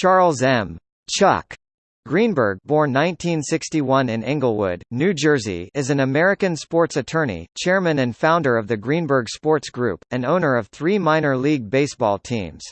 Charles M. Chuck Greenberg born 1961 in Englewood, New Jersey is an American sports attorney, chairman and founder of the Greenberg Sports Group, and owner of three minor league baseball teams.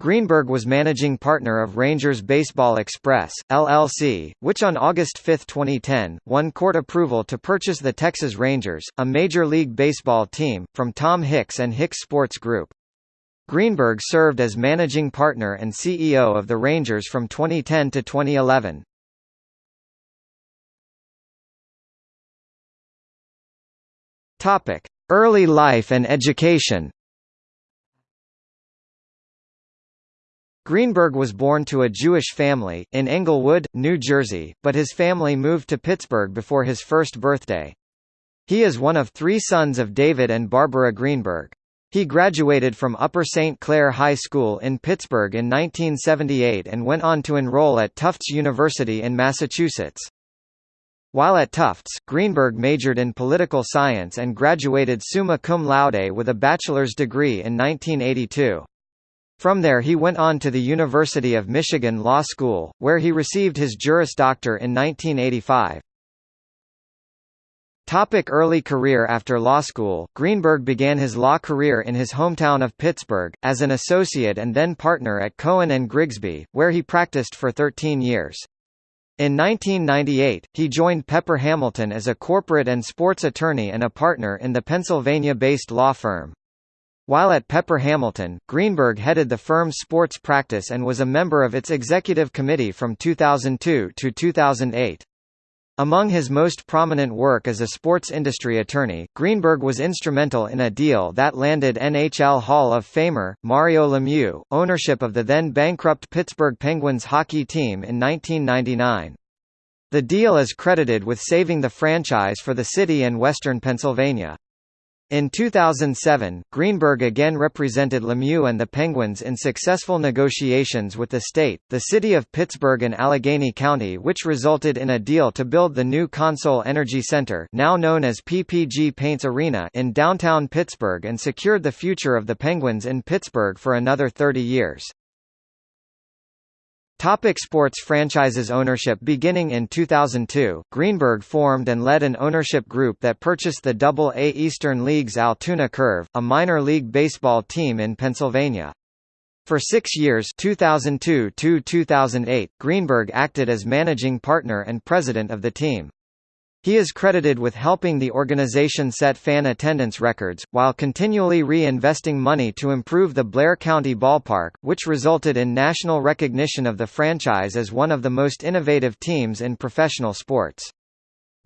Greenberg was managing partner of Rangers Baseball Express, LLC, which on August 5, 2010, won court approval to purchase the Texas Rangers, a Major League Baseball team, from Tom Hicks and Hicks Sports Group. Greenberg served as managing partner and CEO of the Rangers from 2010 to 2011. Topic: Early life and education. Greenberg was born to a Jewish family, in Englewood, New Jersey, but his family moved to Pittsburgh before his first birthday. He is one of three sons of David and Barbara Greenberg. He graduated from Upper St. Clair High School in Pittsburgh in 1978 and went on to enroll at Tufts University in Massachusetts. While at Tufts, Greenberg majored in political science and graduated summa cum laude with a bachelor's degree in 1982. From there he went on to the University of Michigan Law School, where he received his Juris Doctor in 1985. Topic early career After law school, Greenberg began his law career in his hometown of Pittsburgh, as an associate and then partner at Cohen & Grigsby, where he practiced for 13 years. In 1998, he joined Pepper Hamilton as a corporate and sports attorney and a partner in the Pennsylvania-based law firm. While at Pepper Hamilton, Greenberg headed the firm's sports practice and was a member of its executive committee from 2002 to 2008. Among his most prominent work as a sports industry attorney, Greenberg was instrumental in a deal that landed NHL Hall of Famer, Mario Lemieux, ownership of the then bankrupt Pittsburgh Penguins hockey team in 1999. The deal is credited with saving the franchise for the city and western Pennsylvania. In 2007, Greenberg again represented Lemieux and the Penguins in successful negotiations with the state, the city of Pittsburgh and Allegheny County which resulted in a deal to build the new Consol Energy Center now known as PPG Paints Arena in downtown Pittsburgh and secured the future of the Penguins in Pittsburgh for another 30 years. Topic sports franchises ownership Beginning in 2002, Greenberg formed and led an ownership group that purchased the Double-A Eastern League's Altoona Curve, a minor league baseball team in Pennsylvania. For six years 2002 2008, Greenberg acted as managing partner and president of the team. He is credited with helping the organization set fan attendance records, while continually re-investing money to improve the Blair County Ballpark, which resulted in national recognition of the franchise as one of the most innovative teams in professional sports.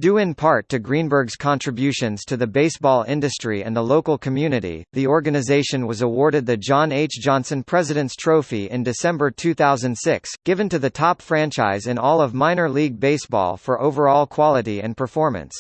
Due in part to Greenberg's contributions to the baseball industry and the local community, the organization was awarded the John H. Johnson President's Trophy in December 2006, given to the top franchise in all of minor league baseball for overall quality and performance.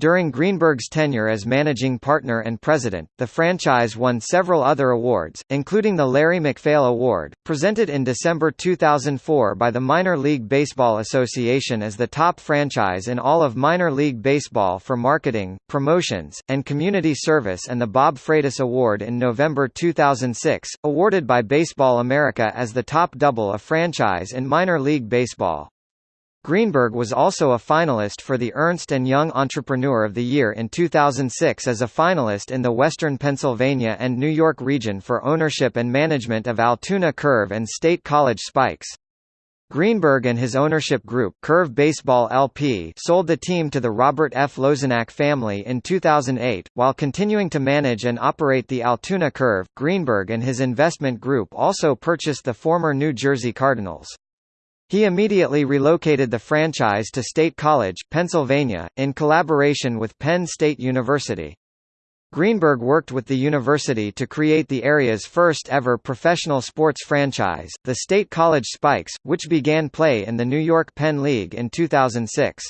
During Greenberg's tenure as managing partner and president, the franchise won several other awards, including the Larry MacPhail Award, presented in December 2004 by the Minor League Baseball Association as the top franchise in all of minor league baseball for marketing, promotions, and community service and the Bob Freitas Award in November 2006, awarded by Baseball America as the top double a franchise in minor league baseball. Greenberg was also a finalist for the Ernst & Young Entrepreneur of the Year in 2006 as a finalist in the Western Pennsylvania and New York region for ownership and management of Altoona Curve and State College Spikes. Greenberg and his ownership group Curve Baseball LP sold the team to the Robert F. Lozinak family in 2008. While continuing to manage and operate the Altoona Curve, Greenberg and his investment group also purchased the former New Jersey Cardinals. He immediately relocated the franchise to State College, Pennsylvania, in collaboration with Penn State University. Greenberg worked with the university to create the area's first ever professional sports franchise, the State College Spikes, which began play in the New York Penn League in 2006.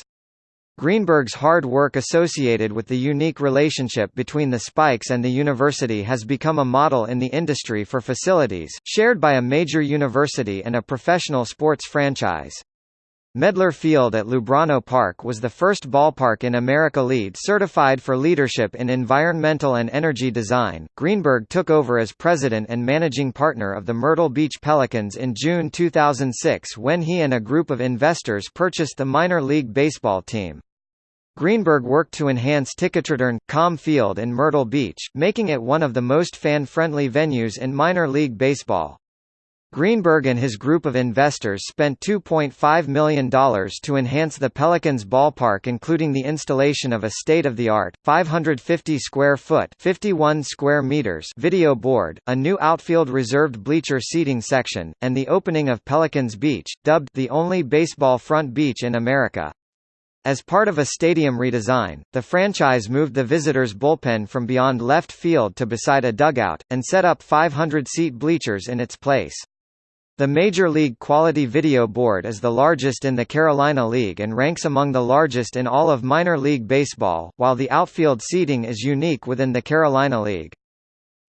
Greenberg's hard work associated with the unique relationship between the Spikes and the university has become a model in the industry for facilities, shared by a major university and a professional sports franchise. Medlar Field at Lubrano Park was the first ballpark in America LEED certified for leadership in environmental and energy design. Greenberg took over as president and managing partner of the Myrtle Beach Pelicans in June 2006 when he and a group of investors purchased the minor league baseball team. Greenberg worked to enhance Ticketreturn, Com Field in Myrtle Beach, making it one of the most fan-friendly venues in minor league baseball. Greenberg and his group of investors spent $2.5 million to enhance the Pelicans ballpark including the installation of a state-of-the-art, 550-square-foot square meters video board, a new outfield reserved bleacher seating section, and the opening of Pelicans Beach, dubbed the only baseball front beach in America. As part of a stadium redesign, the franchise moved the visitors' bullpen from beyond left field to beside a dugout, and set up 500-seat bleachers in its place. The Major League Quality Video Board is the largest in the Carolina League and ranks among the largest in all of minor league baseball, while the outfield seating is unique within the Carolina League.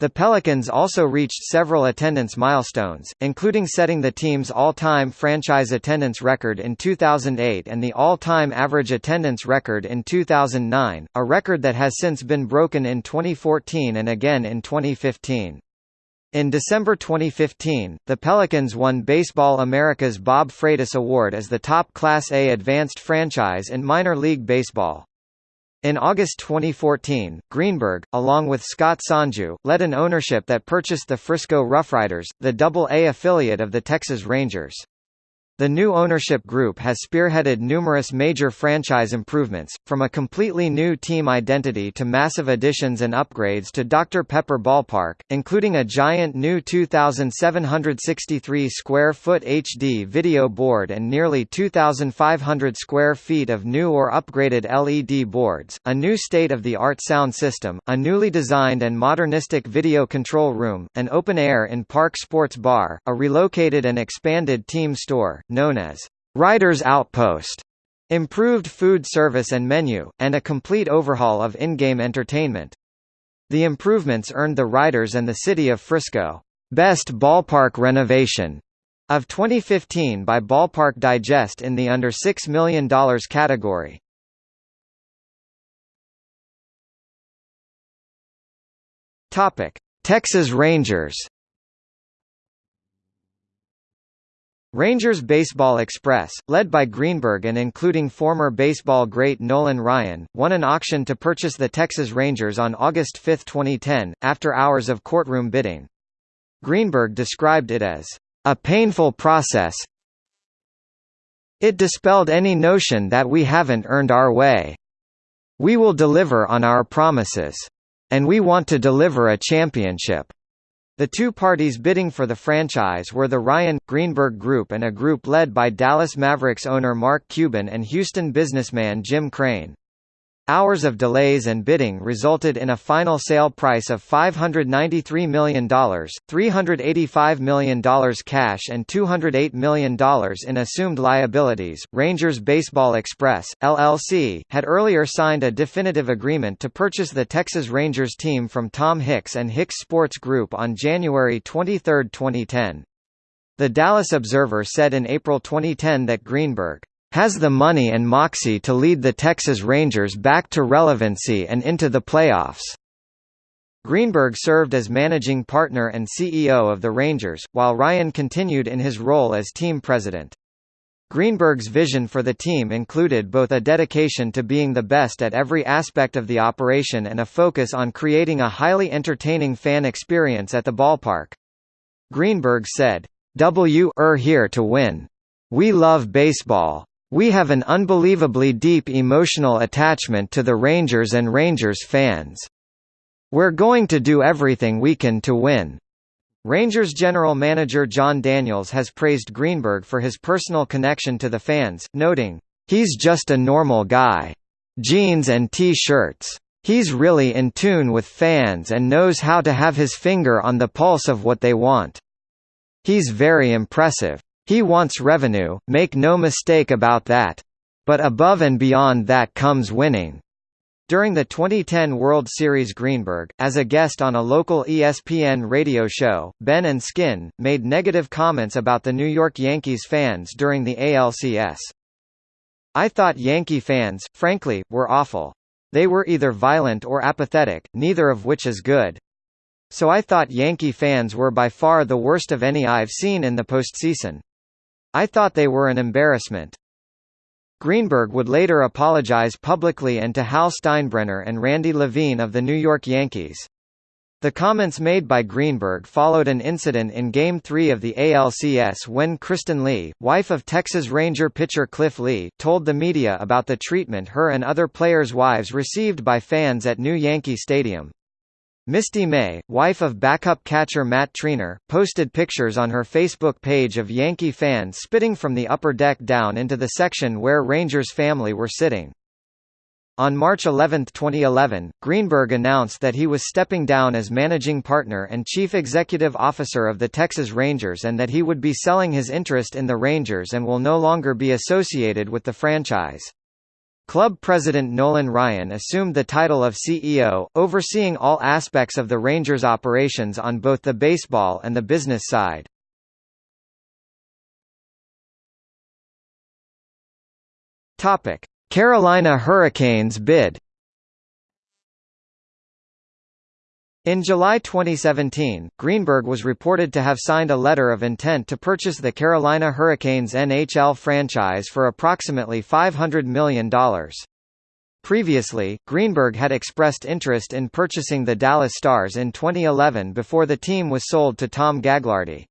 The Pelicans also reached several attendance milestones, including setting the team's all-time franchise attendance record in 2008 and the all-time average attendance record in 2009, a record that has since been broken in 2014 and again in 2015. In December 2015, the Pelicans won Baseball America's Bob Freitas Award as the top Class A advanced franchise in minor league baseball. In August 2014, Greenberg, along with Scott Sonju, led an ownership that purchased the Frisco Roughriders, the Double-A affiliate of the Texas Rangers. The new ownership group has spearheaded numerous major franchise improvements, from a completely new team identity to massive additions and upgrades to Dr. Pepper Ballpark, including a giant new 2,763 square foot HD video board and nearly 2,500 square feet of new or upgraded LED boards, a new state-of-the-art sound system, a newly designed and modernistic video control room, an open-air in-park sports bar, a relocated and expanded team store, known as Riders Outpost, improved food service and menu, and a complete overhaul of in-game entertainment. The improvements earned the Riders and the City of Frisco, Best Ballpark Renovation of 2015 by Ballpark Digest in the under $6 million category. Texas Rangers Rangers Baseball Express, led by Greenberg and including former baseball great Nolan Ryan, won an auction to purchase the Texas Rangers on August 5, 2010, after hours of courtroom bidding. Greenberg described it as, "...a painful process it dispelled any notion that we haven't earned our way. We will deliver on our promises. And we want to deliver a championship." The two parties bidding for the franchise were the Ryan Greenberg Group and a group led by Dallas Mavericks owner Mark Cuban and Houston businessman Jim Crane. Hours of delays and bidding resulted in a final sale price of $593 million, $385 million cash and $208 million in assumed liabilities. Rangers Baseball Express, LLC, had earlier signed a definitive agreement to purchase the Texas Rangers team from Tom Hicks and Hicks Sports Group on January 23, 2010. The Dallas Observer said in April 2010 that Greenberg has the money and moxie to lead the Texas Rangers back to relevancy and into the playoffs. Greenberg served as managing partner and CEO of the Rangers, while Ryan continued in his role as team president. Greenberg's vision for the team included both a dedication to being the best at every aspect of the operation and a focus on creating a highly entertaining fan experience at the ballpark. Greenberg said, "W-er here to win. We love baseball. We have an unbelievably deep emotional attachment to the Rangers and Rangers fans. We're going to do everything we can to win." Rangers general manager Jon Daniels has praised Greenberg for his personal connection to the fans, noting, "...he's just a normal guy. Jeans and T-shirts. He's really in tune with fans and knows how to have his finger on the pulse of what they want. He's very impressive. He wants revenue, make no mistake about that. But above and beyond that comes winning. During the 2010 World Series Greenberg, as a guest on a local ESPN radio show, Ben and Skin, made negative comments about the New York Yankees fans during the ALCS. I thought Yankee fans, frankly, were awful. They were either violent or apathetic, neither of which is good. So I thought Yankee fans were by far the worst of any I've seen in the postseason. I thought they were an embarrassment. Greenberg would later apologize publicly and to Hal Steinbrenner and Randy Levine of the New York Yankees. The comments made by Greenberg followed an incident in Game 3 of the ALCS when Kristen Lee, wife of Texas Ranger pitcher Cliff Lee, told the media about the treatment her and other players' wives received by fans at New Yankee Stadium. Misty May, wife of backup catcher Matt Treanor, posted pictures on her Facebook page of Yankee fans spitting from the upper deck down into the section where Rangers family were sitting. On March 11, 2011, Greenberg announced that he was stepping down as managing partner and chief executive officer of the Texas Rangers and that he would be selling his interest in the Rangers and will no longer be associated with the franchise. Club president Nolan Ryan assumed the title of CEO, overseeing all aspects of the Rangers' operations on both the baseball and the business side. Carolina Hurricanes bid In July 2017, Greenberg was reported to have signed a letter of intent to purchase the Carolina Hurricanes NHL franchise for approximately $500 million. Previously, Greenberg had expressed interest in purchasing the Dallas Stars in 2011 before the team was sold to Tom Gaglardi.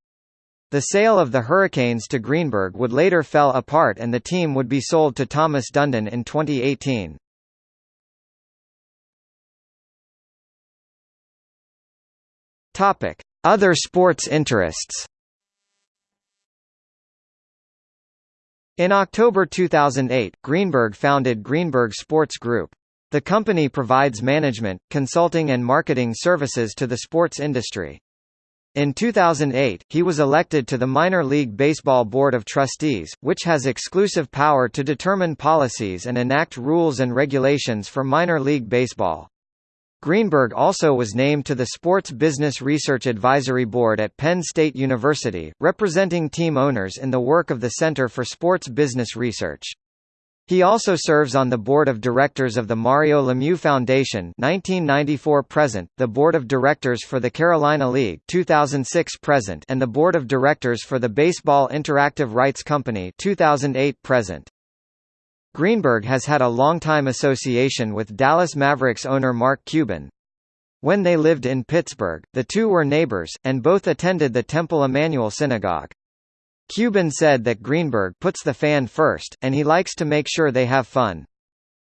The sale of the Hurricanes to Greenberg would later fell apart and the team would be sold to Thomas Dundon in 2018. Topic: Other sports interests. In October 2008, Greenberg founded Greenberg Sports Group. The company provides management, consulting and marketing services to the sports industry. In 2008, he was elected to the Minor League Baseball Board of Trustees, which has exclusive power to determine policies and enact rules and regulations for minor league baseball. Greenberg also was named to the Sports Business Research Advisory Board at Penn State University, representing team owners in the work of the Center for Sports Business Research. He also serves on the board of directors of the Mario Lemieux Foundation 1994 present, the board of directors for the Carolina League 2006 present, and the board of directors for the Baseball Interactive Rights Company 2008 present. Greenberg has had a long-time association with Dallas Mavericks owner Mark Cuban. When they lived in Pittsburgh, the two were neighbors, and both attended the Temple Emanuel Synagogue. Cuban said that Greenberg puts the fan first, and he likes to make sure they have fun.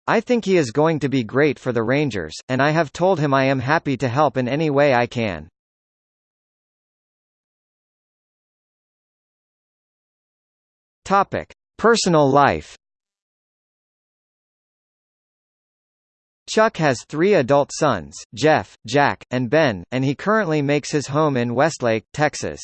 I think he is going to be great for the Rangers, and I have told him I am happy to help in any way I can. Personal life. Chuck has three adult sons, Jeff, Jack, and Ben, and he currently makes his home in Westlake, Texas.